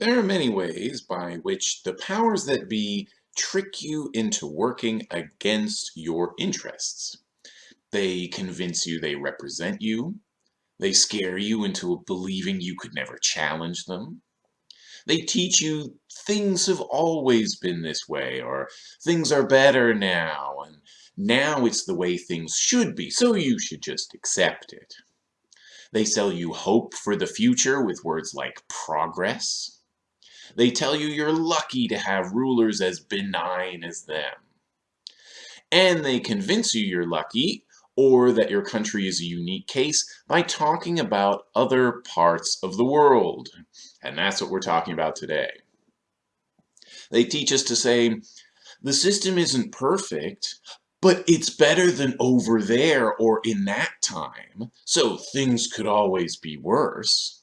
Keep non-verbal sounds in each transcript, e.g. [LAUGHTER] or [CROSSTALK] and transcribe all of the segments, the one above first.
There are many ways by which the powers that be trick you into working against your interests. They convince you they represent you. They scare you into believing you could never challenge them. They teach you things have always been this way, or things are better now, and now it's the way things should be, so you should just accept it. They sell you hope for the future with words like progress. They tell you you're lucky to have rulers as benign as them. And they convince you you're lucky or that your country is a unique case by talking about other parts of the world. And that's what we're talking about today. They teach us to say, the system isn't perfect, but it's better than over there or in that time, so things could always be worse.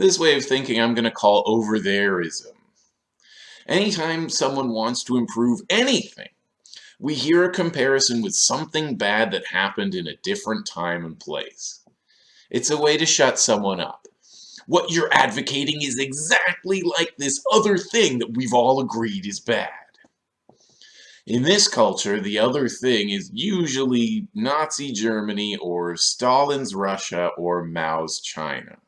This way of thinking I'm going to call over thereism. Anytime someone wants to improve anything, we hear a comparison with something bad that happened in a different time and place. It's a way to shut someone up. What you're advocating is exactly like this other thing that we've all agreed is bad. In this culture, the other thing is usually Nazi Germany or Stalin's Russia or Mao's China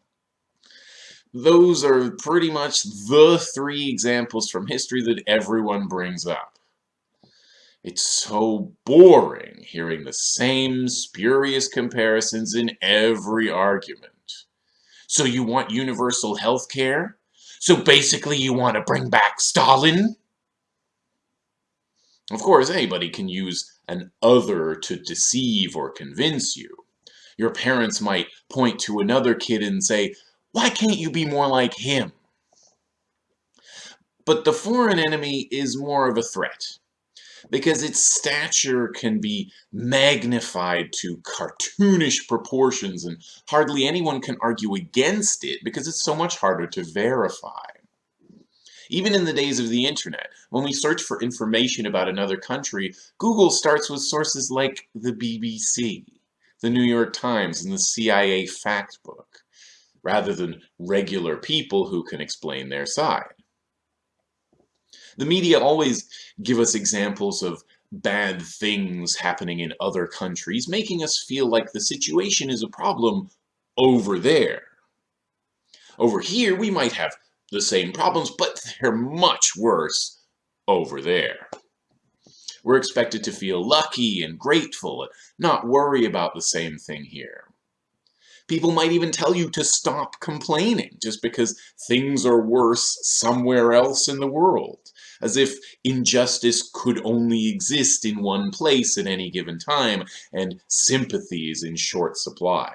those are pretty much the three examples from history that everyone brings up. It's so boring hearing the same spurious comparisons in every argument. So you want universal health care? So basically you want to bring back Stalin? Of course, anybody can use an other to deceive or convince you. Your parents might point to another kid and say, why can't you be more like him? But the foreign enemy is more of a threat because its stature can be magnified to cartoonish proportions and hardly anyone can argue against it because it's so much harder to verify. Even in the days of the internet, when we search for information about another country, Google starts with sources like the BBC, the New York Times, and the CIA Factbook rather than regular people who can explain their side. The media always give us examples of bad things happening in other countries, making us feel like the situation is a problem over there. Over here, we might have the same problems, but they're much worse over there. We're expected to feel lucky and grateful and not worry about the same thing here. People might even tell you to stop complaining just because things are worse somewhere else in the world, as if injustice could only exist in one place at any given time and sympathy is in short supply.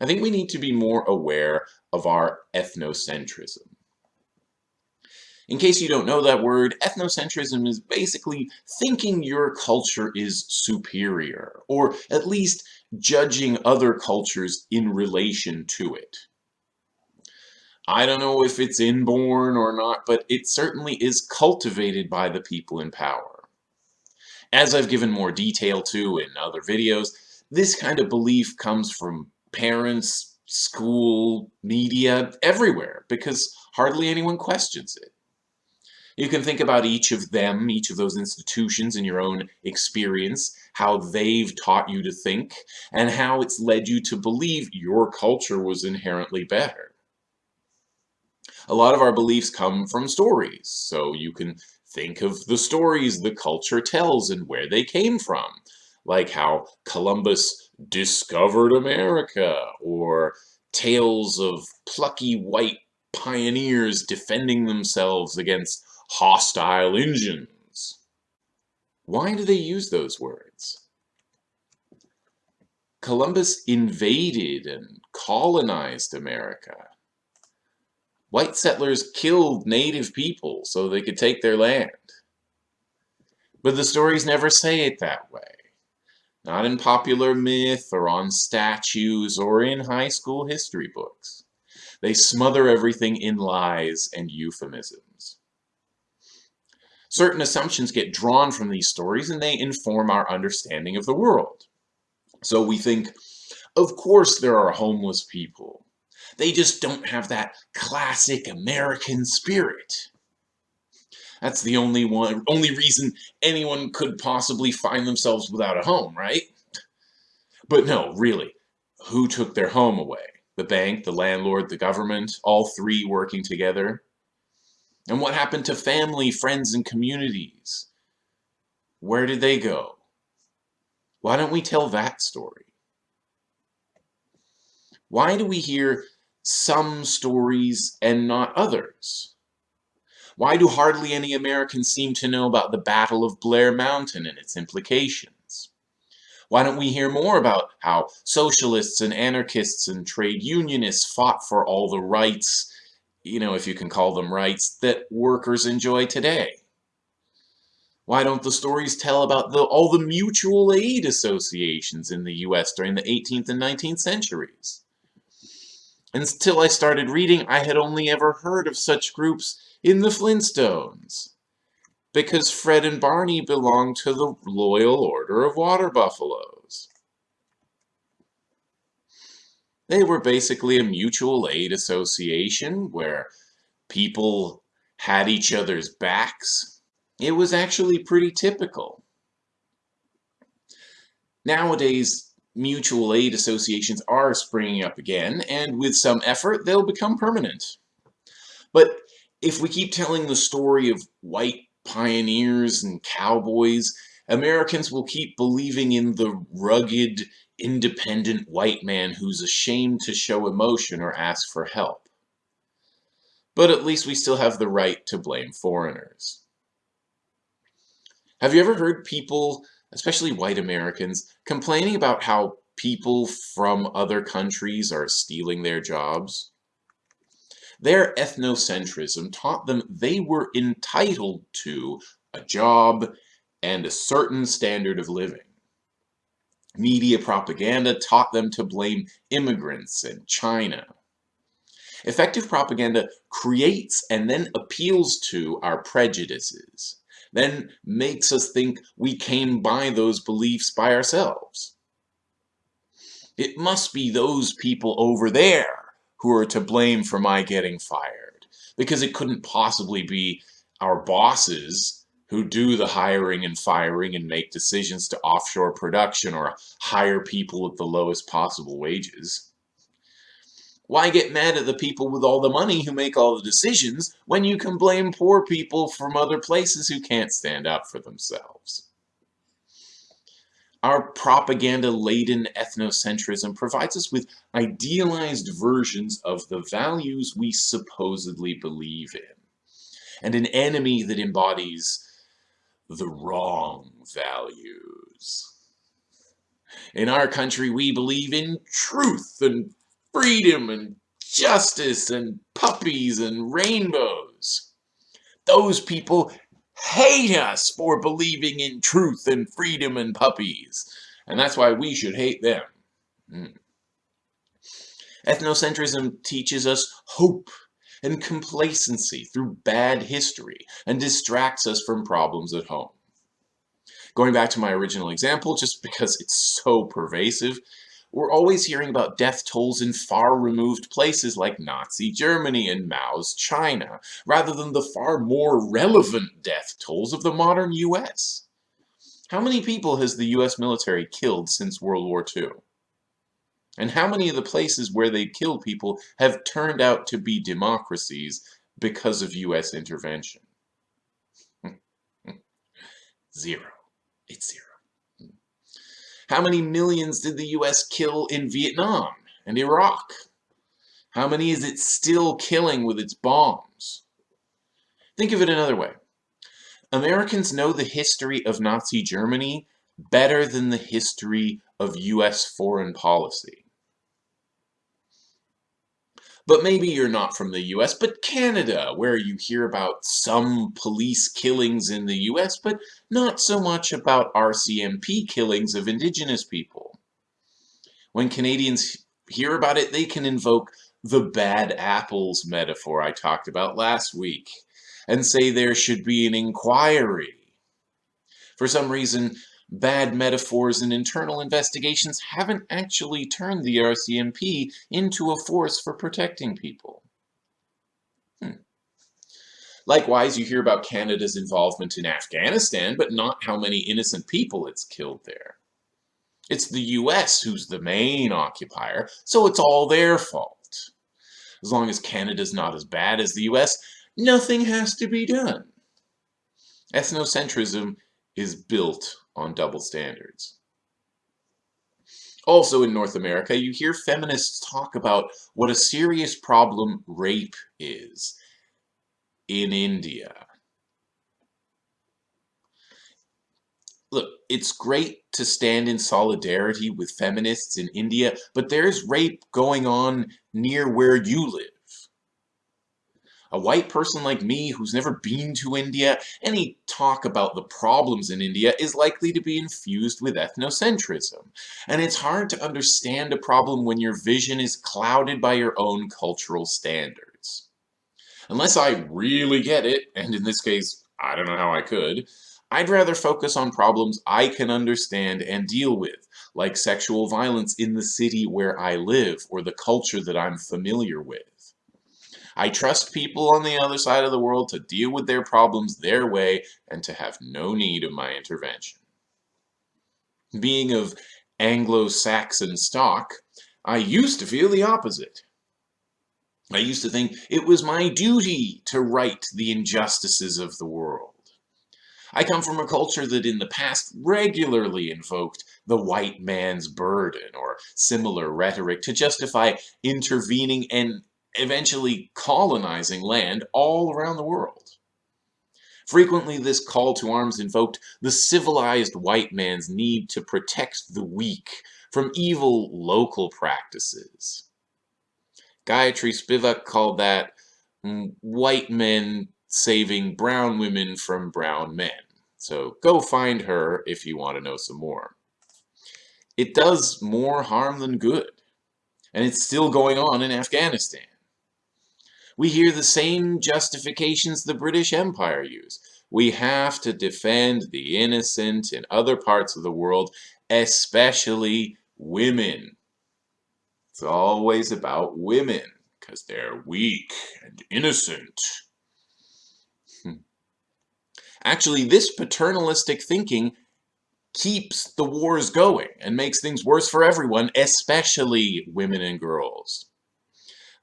I think we need to be more aware of our ethnocentrism. In case you don't know that word, ethnocentrism is basically thinking your culture is superior, or at least judging other cultures in relation to it. I don't know if it's inborn or not, but it certainly is cultivated by the people in power. As I've given more detail to in other videos, this kind of belief comes from parents, school, media, everywhere, because hardly anyone questions it. You can think about each of them, each of those institutions in your own experience, how they've taught you to think, and how it's led you to believe your culture was inherently better. A lot of our beliefs come from stories, so you can think of the stories the culture tells and where they came from, like how Columbus discovered America, or tales of plucky white pioneers defending themselves against hostile engines. Why do they use those words? Columbus invaded and colonized America. White settlers killed native people so they could take their land. But the stories never say it that way. Not in popular myth or on statues or in high school history books. They smother everything in lies and euphemisms. Certain assumptions get drawn from these stories and they inform our understanding of the world. So we think, of course there are homeless people. They just don't have that classic American spirit. That's the only one, only reason anyone could possibly find themselves without a home, right? But no, really, who took their home away? The bank, the landlord, the government, all three working together? And what happened to family, friends, and communities? Where did they go? Why don't we tell that story? Why do we hear some stories and not others? Why do hardly any Americans seem to know about the Battle of Blair Mountain and its implications? Why don't we hear more about how socialists and anarchists and trade unionists fought for all the rights, you know, if you can call them rights, that workers enjoy today? Why don't the stories tell about the, all the mutual aid associations in the US during the 18th and 19th centuries? Until I started reading, I had only ever heard of such groups in the Flintstones. Because Fred and Barney belonged to the Loyal Order of Water Buffaloes. They were basically a mutual aid association where people had each other's backs. It was actually pretty typical. Nowadays, mutual aid associations are springing up again, and with some effort, they'll become permanent. But if we keep telling the story of white pioneers and cowboys, Americans will keep believing in the rugged, independent white man who's ashamed to show emotion or ask for help. But at least we still have the right to blame foreigners. Have you ever heard people, especially white Americans, complaining about how people from other countries are stealing their jobs? Their ethnocentrism taught them they were entitled to a job and a certain standard of living. Media propaganda taught them to blame immigrants and China. Effective propaganda creates and then appeals to our prejudices, then makes us think we came by those beliefs by ourselves. It must be those people over there who are to blame for my getting fired. Because it couldn't possibly be our bosses who do the hiring and firing and make decisions to offshore production or hire people at the lowest possible wages. Why get mad at the people with all the money who make all the decisions when you can blame poor people from other places who can't stand up for themselves? Our propaganda-laden ethnocentrism provides us with idealized versions of the values we supposedly believe in, and an enemy that embodies the wrong values. In our country, we believe in truth and freedom and justice and puppies and rainbows. Those people hate us for believing in truth and freedom and puppies. And that's why we should hate them. Mm. Ethnocentrism teaches us hope and complacency through bad history and distracts us from problems at home. Going back to my original example, just because it's so pervasive, we're always hearing about death tolls in far-removed places like Nazi Germany and Mao's China, rather than the far more relevant death tolls of the modern US. How many people has the US military killed since World War II? And how many of the places where they killed people have turned out to be democracies because of US intervention? [LAUGHS] zero. It's zero. How many millions did the US kill in Vietnam and Iraq? How many is it still killing with its bombs? Think of it another way. Americans know the history of Nazi Germany better than the history of US foreign policy. But maybe you're not from the US, but Canada, where you hear about some police killings in the US, but not so much about RCMP killings of Indigenous people. When Canadians hear about it, they can invoke the bad apples metaphor I talked about last week, and say there should be an inquiry. For some reason, bad metaphors and internal investigations haven't actually turned the RCMP into a force for protecting people. Hmm. Likewise, you hear about Canada's involvement in Afghanistan, but not how many innocent people it's killed there. It's the US who's the main occupier, so it's all their fault. As long as Canada's not as bad as the US, nothing has to be done. Ethnocentrism is built on double standards. Also in North America, you hear feminists talk about what a serious problem rape is in India. Look, it's great to stand in solidarity with feminists in India, but there's rape going on near where you live. A white person like me who's never been to India, any talk about the problems in India is likely to be infused with ethnocentrism. And it's hard to understand a problem when your vision is clouded by your own cultural standards. Unless I really get it, and in this case, I don't know how I could, I'd rather focus on problems I can understand and deal with, like sexual violence in the city where I live or the culture that I'm familiar with. I trust people on the other side of the world to deal with their problems their way and to have no need of my intervention. Being of Anglo-Saxon stock, I used to feel the opposite. I used to think it was my duty to right the injustices of the world. I come from a culture that in the past regularly invoked the white man's burden or similar rhetoric to justify intervening and eventually colonizing land all around the world. Frequently, this call to arms invoked the civilized white man's need to protect the weak from evil local practices. Gayatri Spivak called that mm, white men saving brown women from brown men. So go find her if you want to know some more. It does more harm than good. And it's still going on in Afghanistan we hear the same justifications the British Empire used. We have to defend the innocent in other parts of the world, especially women. It's always about women, because they're weak and innocent. Hmm. Actually, this paternalistic thinking keeps the wars going and makes things worse for everyone, especially women and girls.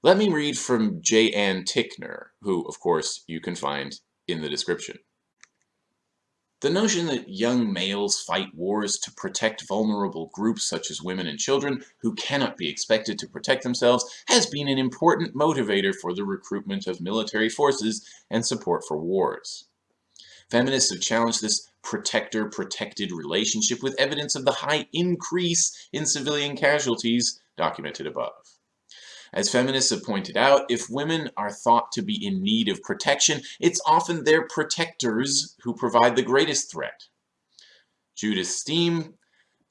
Let me read from J. Ann Tickner, who, of course, you can find in the description. The notion that young males fight wars to protect vulnerable groups such as women and children who cannot be expected to protect themselves has been an important motivator for the recruitment of military forces and support for wars. Feminists have challenged this protector-protected relationship with evidence of the high increase in civilian casualties documented above. As feminists have pointed out, if women are thought to be in need of protection, it's often their protectors who provide the greatest threat. Judith Stiehm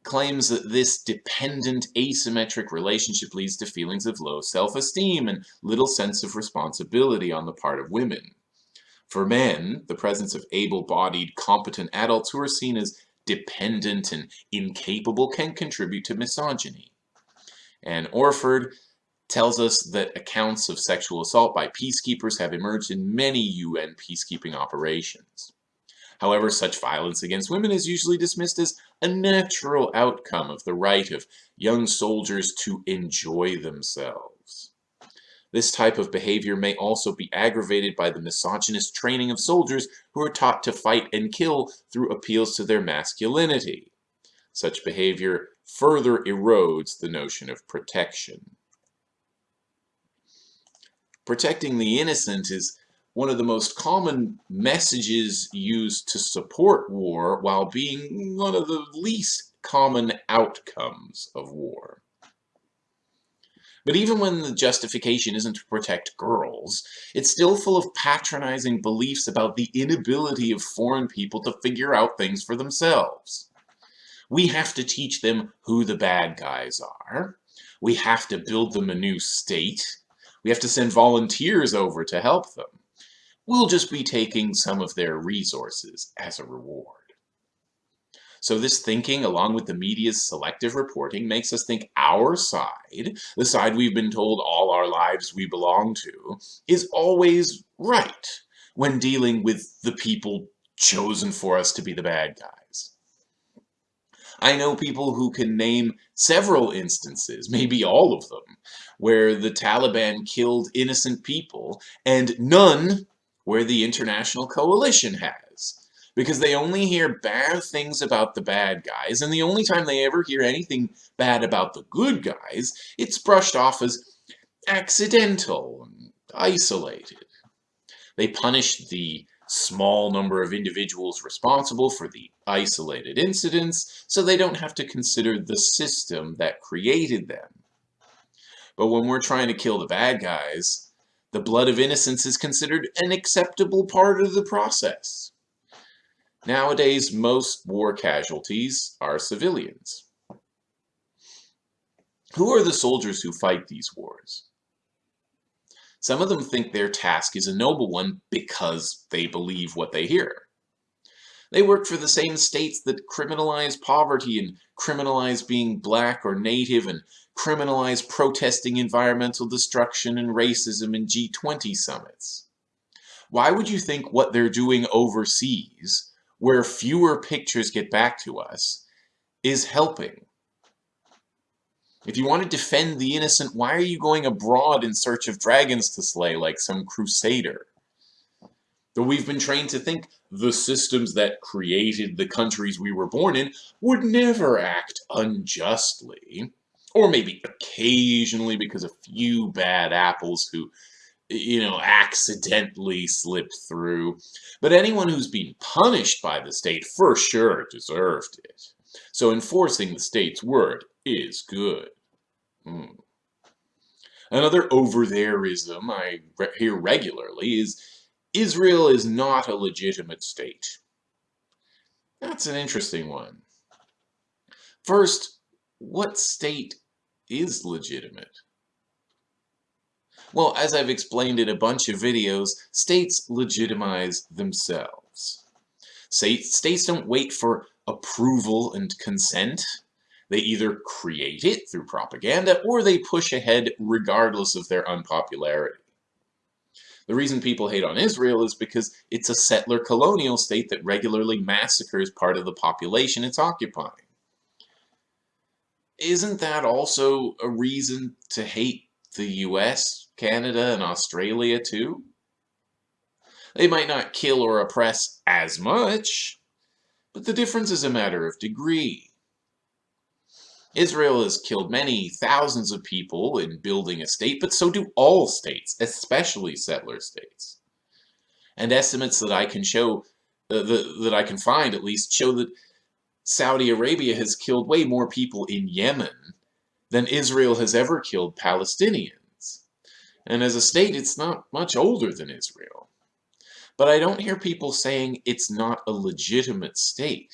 claims that this dependent asymmetric relationship leads to feelings of low self-esteem and little sense of responsibility on the part of women. For men, the presence of able-bodied, competent adults who are seen as dependent and incapable can contribute to misogyny. Anne Orford tells us that accounts of sexual assault by peacekeepers have emerged in many UN peacekeeping operations. However, such violence against women is usually dismissed as a natural outcome of the right of young soldiers to enjoy themselves. This type of behavior may also be aggravated by the misogynist training of soldiers who are taught to fight and kill through appeals to their masculinity. Such behavior further erodes the notion of protection. Protecting the innocent is one of the most common messages used to support war while being one of the least common outcomes of war. But even when the justification isn't to protect girls, it's still full of patronizing beliefs about the inability of foreign people to figure out things for themselves. We have to teach them who the bad guys are. We have to build them a new state. We have to send volunteers over to help them. We'll just be taking some of their resources as a reward. So this thinking, along with the media's selective reporting, makes us think our side, the side we've been told all our lives we belong to, is always right when dealing with the people chosen for us to be the bad guys. I know people who can name several instances, maybe all of them, where the Taliban killed innocent people, and none where the international coalition has because they only hear bad things about the bad guys, and the only time they ever hear anything bad about the good guys, it's brushed off as accidental and isolated. They punish the small number of individuals responsible for the isolated incidents, so they don't have to consider the system that created them. But when we're trying to kill the bad guys, the blood of innocents is considered an acceptable part of the process. Nowadays, most war casualties are civilians. Who are the soldiers who fight these wars? Some of them think their task is a noble one because they believe what they hear. They work for the same states that criminalize poverty and criminalize being black or native and criminalize protesting environmental destruction and racism in G20 summits. Why would you think what they're doing overseas where fewer pictures get back to us is helping. If you want to defend the innocent, why are you going abroad in search of dragons to slay like some crusader? Though we've been trained to think the systems that created the countries we were born in would never act unjustly. Or maybe occasionally because a few bad apples who you know, accidentally slipped through. But anyone who's been punished by the state for sure deserved it. So enforcing the state's word is good. Mm. Another over-thereism I re hear regularly is Israel is not a legitimate state. That's an interesting one. First, what state is legitimate? Well, as I've explained in a bunch of videos, states legitimize themselves. States don't wait for approval and consent. They either create it through propaganda or they push ahead regardless of their unpopularity. The reason people hate on Israel is because it's a settler colonial state that regularly massacres part of the population it's occupying. Isn't that also a reason to hate the US Canada and Australia too. They might not kill or oppress as much, but the difference is a matter of degree. Israel has killed many thousands of people in building a state, but so do all states, especially settler states. And estimates that I can show, uh, the, that I can find at least, show that Saudi Arabia has killed way more people in Yemen than Israel has ever killed Palestinians and as a state it's not much older than Israel. But I don't hear people saying it's not a legitimate state.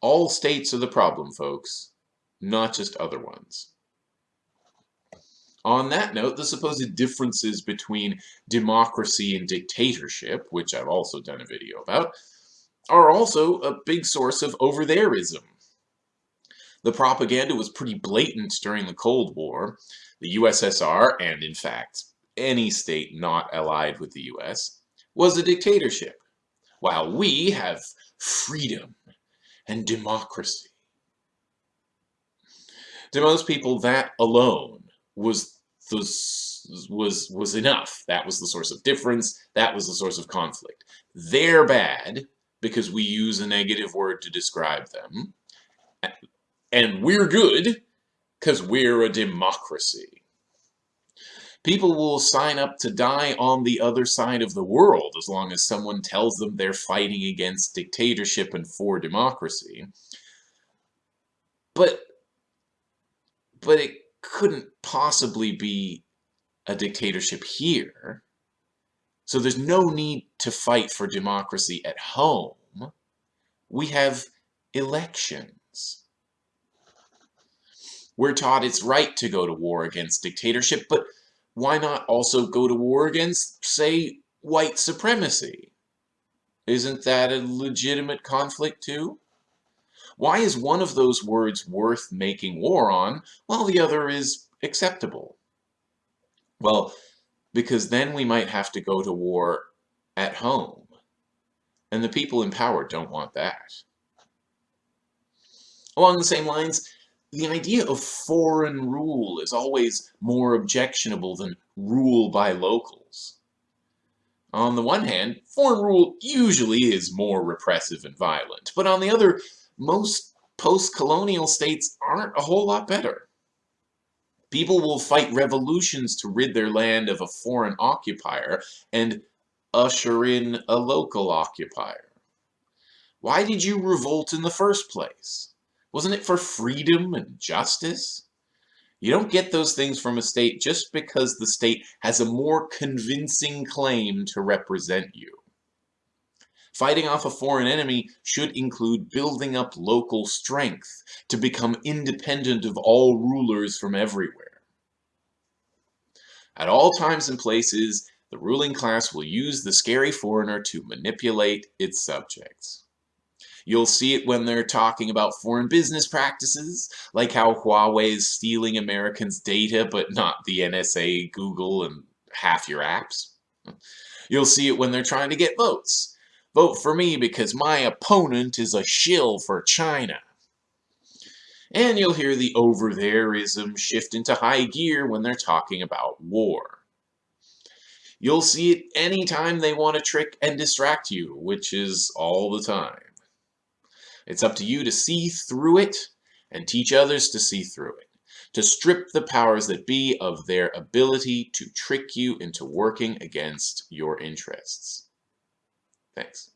All states are the problem, folks, not just other ones. On that note, the supposed differences between democracy and dictatorship, which I've also done a video about, are also a big source of over-thereism. The propaganda was pretty blatant during the Cold War, the USSR, and in fact, any state not allied with the US, was a dictatorship, while we have freedom and democracy. To most people, that alone was the, was was enough. That was the source of difference. That was the source of conflict. They're bad because we use a negative word to describe them. And we're good because we're a democracy. People will sign up to die on the other side of the world as long as someone tells them they're fighting against dictatorship and for democracy. But, but it couldn't possibly be a dictatorship here. So there's no need to fight for democracy at home. We have elections. We're taught it's right to go to war against dictatorship, but why not also go to war against, say, white supremacy? Isn't that a legitimate conflict too? Why is one of those words worth making war on while the other is acceptable? Well, because then we might have to go to war at home. And the people in power don't want that. Along the same lines, the idea of foreign rule is always more objectionable than rule by locals. On the one hand, foreign rule usually is more repressive and violent, but on the other, most post-colonial states aren't a whole lot better. People will fight revolutions to rid their land of a foreign occupier and usher in a local occupier. Why did you revolt in the first place? Wasn't it for freedom and justice? You don't get those things from a state just because the state has a more convincing claim to represent you. Fighting off a foreign enemy should include building up local strength to become independent of all rulers from everywhere. At all times and places, the ruling class will use the scary foreigner to manipulate its subjects. You'll see it when they're talking about foreign business practices, like how Huawei is stealing Americans' data, but not the NSA, Google, and half your apps. You'll see it when they're trying to get votes, Vote for me because my opponent is a shill for China. And you'll hear the over-thereism shift into high gear when they're talking about war. You'll see it anytime they want to trick and distract you, which is all the time. It's up to you to see through it and teach others to see through it, to strip the powers that be of their ability to trick you into working against your interests. Thanks.